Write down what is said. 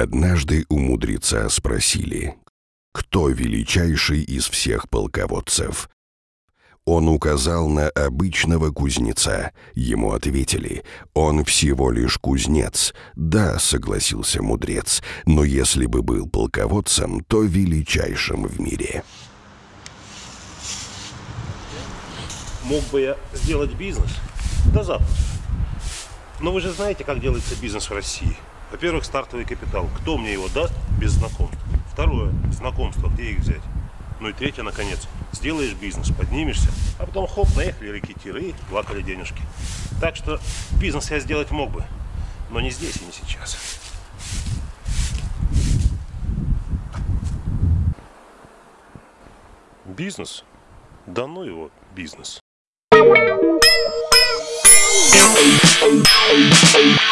Однажды у мудреца спросили, кто величайший из всех полководцев. Он указал на обычного кузнеца. Ему ответили, он всего лишь кузнец. Да, согласился мудрец, но если бы был полководцем, то величайшим в мире. Мог бы я сделать бизнес? Да запросто. Но вы же знаете, как делается бизнес в России. Во-первых, стартовый капитал. Кто мне его даст без знакомств? Второе, знакомство, где их взять? Ну и третье, наконец, сделаешь бизнес, поднимешься, а потом хоп, наехали рекетиры и плакали денежки. Так что бизнес я сделать мог бы, но не здесь и не сейчас. Бизнес? Да ну его, бизнес. Thank you.